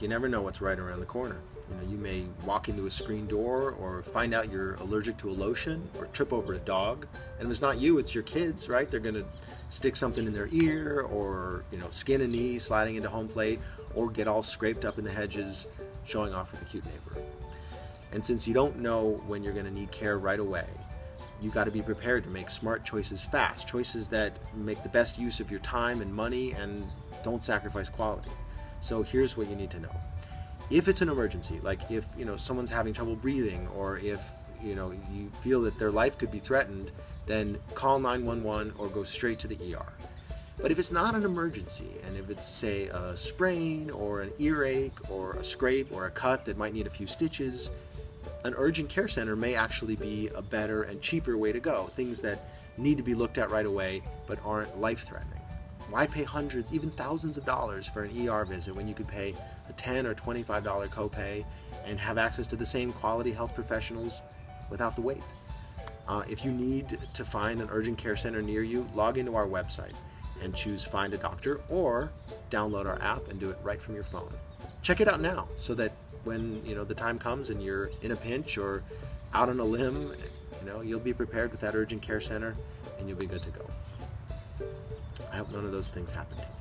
You never know what's right around the corner. You know, you may walk into a screen door or find out you're allergic to a lotion or trip over a dog. And if it's not you, it's your kids, right? They're gonna stick something in their ear or, you know, skin a knee sliding into home plate or get all scraped up in the hedges showing off with a cute neighbor. And since you don't know when you're gonna need care right away, you got to be prepared to make smart choices fast, choices that make the best use of your time and money and don't sacrifice quality. So here's what you need to know. If it's an emergency, like if you know someone's having trouble breathing or if you know you feel that their life could be threatened, then call 911 or go straight to the ER. But if it's not an emergency, and if it's, say, a sprain or an earache or a scrape or a cut that might need a few stitches, an urgent care center may actually be a better and cheaper way to go. Things that need to be looked at right away but aren't life-threatening. Why pay hundreds, even thousands of dollars for an ER visit when you could pay a 10 or $25 copay and have access to the same quality health professionals without the wait? Uh, if you need to find an urgent care center near you, log into our website and choose Find a Doctor or download our app and do it right from your phone. Check it out now so that when you know the time comes and you're in a pinch or out on a limb, you know, you'll be prepared with that urgent care center and you'll be good to go. None of those things happen to you.